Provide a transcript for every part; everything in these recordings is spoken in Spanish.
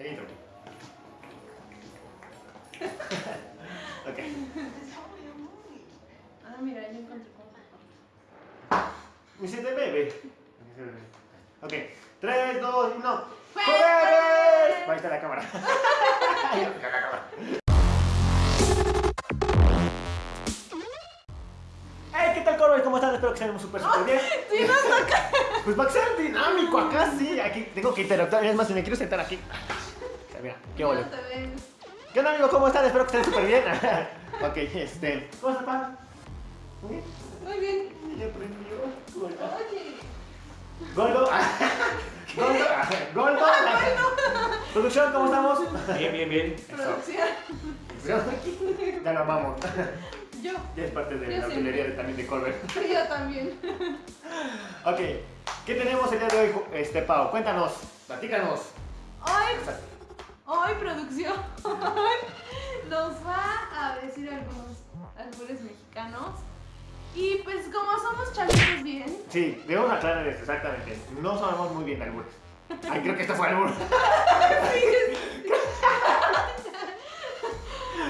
El intro. ok. Ah, mira, ya encontré cómo. Me siente bebé. Ok. 3, 2, 1. ¡Jueves! Ahí está la cámara. Ahí está la cámara. Hey, ¿qué tal, Corbe? ¿Cómo están? Espero que estén súper, súper bien. Sí, no, no, Pues va a ser dinámico acá, sí. Aquí tengo que interactuar. Es más, si me quiero sentar aquí. Mira, qué no ole. te ven. ¿Qué onda, amigo? ¿Cómo están? Espero que estén súper bien. ok, este. ¿Cómo estás, pan? ¿Muy bien? Muy bien. Ya aprendió. Oye. Goldo. Goldo. Goldo. Producción, ¿cómo estamos? Bien, bien, bien. Producción. Ya lo amamos. Yo. Ya es parte de Yo la sí. utilería de- también de Colbert. Yo también. Ok, ¿qué tenemos el día de hoy, este Pau? Cuéntanos, platícanos. Hoy, hoy producción nos va a decir algunos albures mexicanos. Y pues como somos chavitos bien, Sí, debemos aclarar esto, exactamente. No sabemos muy bien albures. Ay, creo que esto fue albur.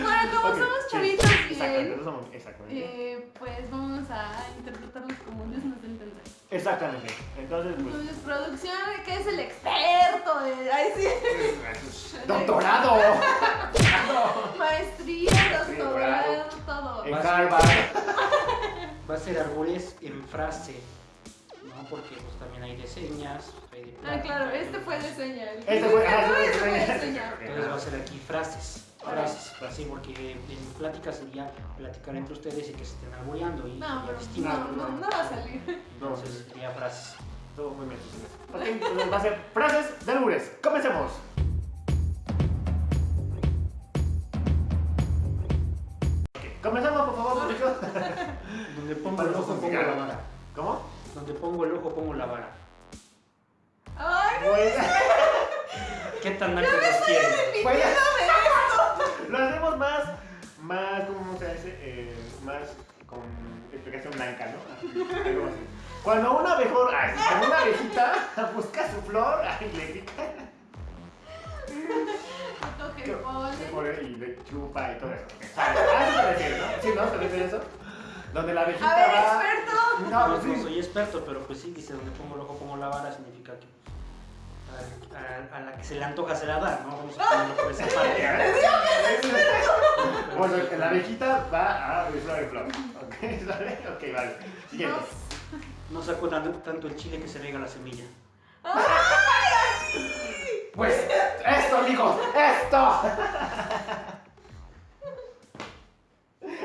bueno, como somos chavitos bien, somos, exactamente. eh, pues vamos a interpretarlos como Dios nos entender. Exactamente. Entonces, pues. Entonces, producción, que es el experto de... Ay, sí. ¡Doctorado! Maestría, doctorado, todo. En Harvard. Va a ser arbores en frase, ¿no? Porque pues también hay de señas, hay de Ah, claro, este fue de señal. Este fue. ah, este fue de señal. Entonces va a ser aquí frases, así porque en plática sería platicar entre ustedes y que se estén alboreando y No, no, no, no va a salir. No, Entonces sería frases. todo muy bien. Ok, entonces va a ser frases de albures. Comencemos. Ok, Comenzamos, por favor, producción. Donde pongo el ojo pongo la vara. ¿Cómo? Donde pongo el ojo pongo la vara. Ay, no, Pues, ¿Qué tan alto los? pues, repitiéndome lo hacemos más, más, ¿cómo se dice? Eh, más con explicación blanca, ¿no? Algo así. Cuando una abejor, ay, cuando una abejita busca su flor, ay, le pica se pone y le chupa y todo eso. ¿Sabes? A eso se refiere, ¿no? ¿Sí, no? ¿Se refiere a eso? Donde la abejita A ver, va... experto. No, No, pues no soy experto, pero pues sí, dice donde pongo el ojo pongo la vara significa que pues, a, a- la que se le antoja se la da, ¿no? Vamos a ponerlo por esa parte. Ver. Bueno, la abejita va a flor flor. ¿Ok? ¿Sale? Ok, vale. Siguiente. No sacó tan- tanto el chile que se riega la semilla. Pues, esto, amigos, esto.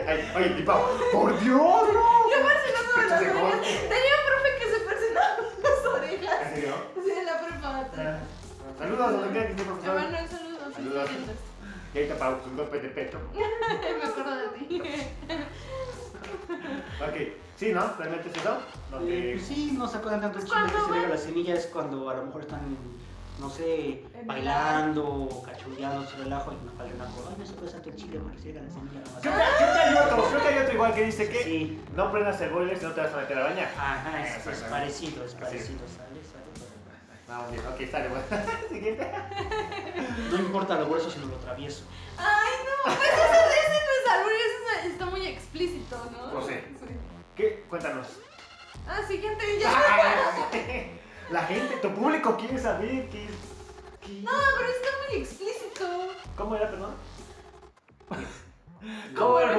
Ay, oye, mi Pau, por Dios, no. Yo las Pinche de orejas. gol. Tenía un profe que se persinaba las orejas. ¿En serio? Sí, en la preparatoria. Ah, Saludos, donde quiera que esté, profesor. Emanuel, saludos. Saludos. Y ahorita Pau, tus golpes de pecho. Me acuerdo de ti. Ok, sí, ¿no? ¿Realmente es eso? Eh, Donde... pues sí, no sacó tanto el chile que se riega la semilla es cuando a lo mejor están, no sé, bailando o cachureando su relajo y nos falta una cosa. Ay, no sacó tanto el chile porque se riega la semilla nomás. Creo que, creo que hay otro, creo que hay otro igual que dice que Sí. no prendas el boiler si no te vas a meter a bañar. Ajá, es, parecido, es. parecido, sale, sale. Vamos bien, ok, sale, bueno. Siguiente. No importa lo grueso, sino lo travieso. Ay, no. Pues ese, ese no es albur, ese está muy explícito, ¿no? Pues sí. Sí. ¿Qué? Cuéntanos. Ah, siguiente, ya. La gente, tu público quiere saber qué qué- No, pero está muy explícito. ¿Cómo era, perdón? ¿Cómo era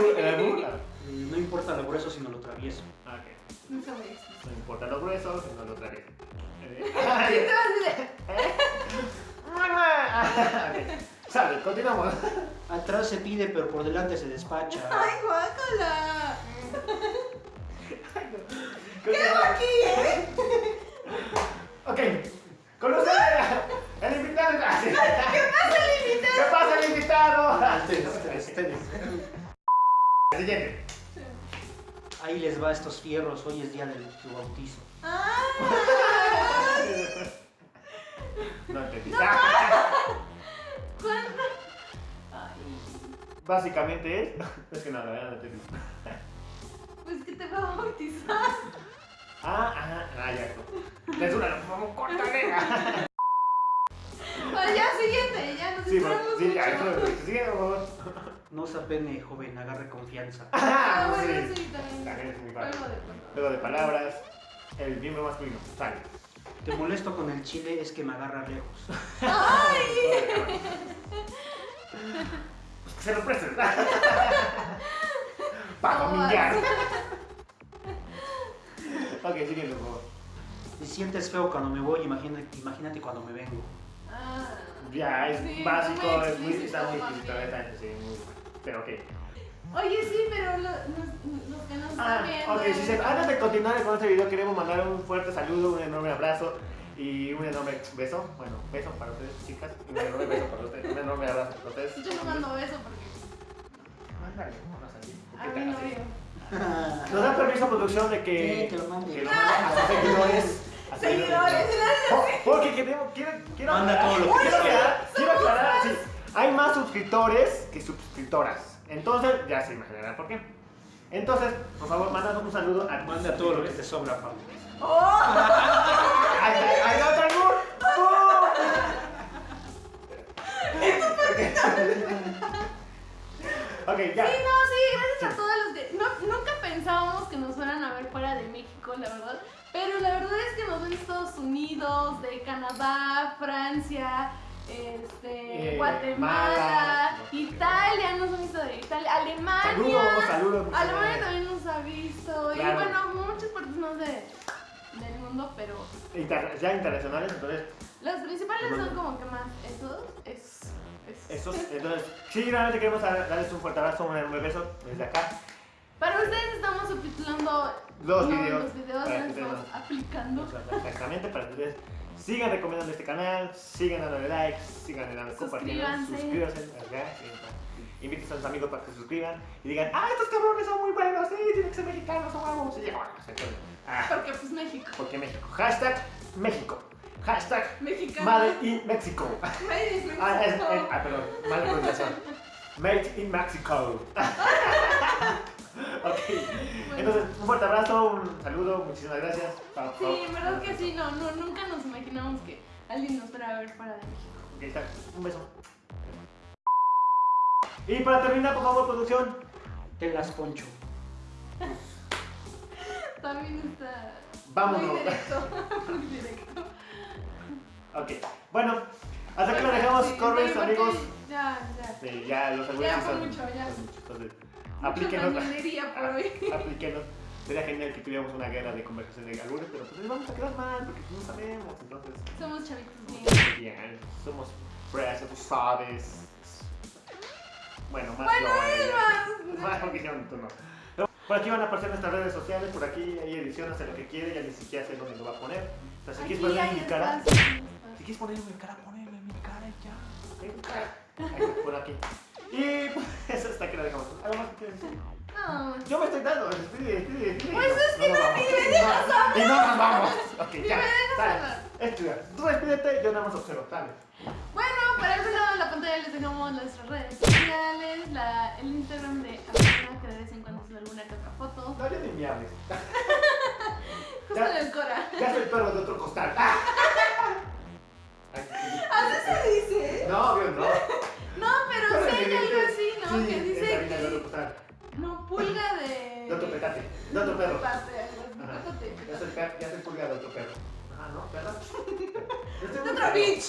Eh, No importa lo grueso, sino lo travieso. Ah, ok. No. No importa lo grueso, sino lo travieso. Sí, te vas a decir, Ok, Sale, continuamos. Atrás se pide, pero por delante se despacha. Ay, guácala. ¿Qué Aquí, ¿eh? Ok, con ustedes, el invitado. ¿Qué pasa, el invitado? ¿Qué pasa, el invitado? Siguiente. Ahí les va estos fierros, hoy es día de tu bautizo. Ah. No entendí. Básicamente es. Es que no, la verdad no entendí. pues que te va a bautizar. Ah, ajá, ah, ya. Por favor, córtale. Pues ya, siguiente, ya. nos Sí, sí, ya, sigue, por favor. No se apene, joven, agarre confianza. Ah, Ah, bueno, sí. también. También es muy. Luego de palabras, el miembro masculino, sale. Te molesto con el chile, es que me agarra lejos. Pues que se lo presten. Para domingar. ok, siguiente, por favor. Si sientes feo cuando me voy, imagínate, imagínate cuando me vengo. Ah. Ya, es Sí, básico, es muy, está muy explícito, sí, muy, pero ok. Oye, sí, pero lo- los, los que nos están Ah, viendo. ok, si se- antes de continuar con este video queremos mandar un fuerte saludo, un enorme abrazo y un enorme beso, bueno, beso para ustedes chicas, y un enorme beso para ustedes, un enorme abrazo para ustedes. Yo no mando beso porque. Mándale, vámonos. ¿por A qué mi tan así? novio. Nos da permiso producción de que, Sí, que lo mande. que lo mande a sus seguidores. a Seguidores, Oh, Porque queremos, quiero, quiero Manda aclarar, todo lo que quiero aclarar, quiero aclarar, sí, hay más suscriptores que suscriptoras. Entonces, ya se imaginarán por qué. Entonces, por favor, mándanos un saludo a Manda todo lo que te sobra, Pablo. ¡Oh! ¡Ay, ay, ay, no, Tangur! Ok, ya. Sí, no, sí, gracias a todos los que. No, nunca pensábamos que nos fueran a ver fuera de México, la verdad. Pero la verdad es que nos ven de Estados Unidos, de Canadá, Francia, este, Eh, Guatemala, Mala. Italia, nos han visto de Italia, Alemania. Saludos, saludos. Alemania también nos ha visto. Y bueno, muchas partes más de, del mundo, pero Inter- ya internacionales, entonces, las principales son como que más esos. Es, es- esos, entonces, sí, realmente queremos dar- darles un fuerte abrazo, un enorme beso desde acá. Para ustedes estamos subtitulando Los no, videos, los videos que estamos aplicando. Exactamente, para que ustedes sigan recomendando este canal, sigan dándole likes, sigan dando compartiendo, Suscríbanse. acá, inviten a sus amigos para que se suscriban y digan, ah, estos cabrones son muy buenos, sí, tienen que ser mexicanos, son bueno, entonces, ah, Porque pues México. porque México, hashtag México, hashtag Mexicano. Made in Mexico. Made in Ah, es, Mexico. es- ah, perdón, mala pronunciación. Made in Mexico. ok, entonces un fuerte abrazo, un saludo, muchísimas gracias. Pa- pa- Sí, en verdad que sí, no, no, nunca nos imaginamos que alguien nos fuera a ver fuera de México. Ok, está. Un beso. Y para terminar, por favor, producción. Te las poncho. También está Vámonos. muy directo. muy directo. Ok. Bueno, hasta aquí lo dejamos, Sí, corres, amigos. Ya, ya. Sí, ya los Ya fue mucho, ya. Entonces, aplíquenos. hoy. aplíquenos. Sería genial que tuviéramos una guerra de conversación de albures, pero pues vamos a quedar mal porque no sabemos. Entonces, Somos chavitos bien. bien, somos fresas, tú sabes. Bueno, más Bueno, yo, eh, Más tú no. Por aquí van a aparecer nuestras redes sociales, por aquí hay edición, hace lo que quiere, ya ni siquiera sé dónde lo va a poner. O sea, si quieres Aquí poner hay mi cara, si quieres poner mi cara, poneme mi cara y ya. Por aquí. Y pues eso hasta aquí lo dejamos. ¿Algo más que quieras decir? No. Yo me estoy dando, despide, despide, despide. Pues es que nos no, vamos. ni me dejas No, Y no nos vamos. Ok, Ni ya. me dejas Dale. hablar. Estudia. Tú despídete, yo nada más observo. Dale. Bueno, para el lado de la pantalla les dejamos nuestras redes sociales, la, el Instagram de Amanda, que de vez en cuando sube alguna que otra foto. No, ya ni me hables. Justo Ya. en el Cora. Ya soy perro de otro costal. ¡Ah! otro perro. Ya pétate. soy, per- ya soy pulga de otro perro. Ah, ¿no? Soy De un otro bitch.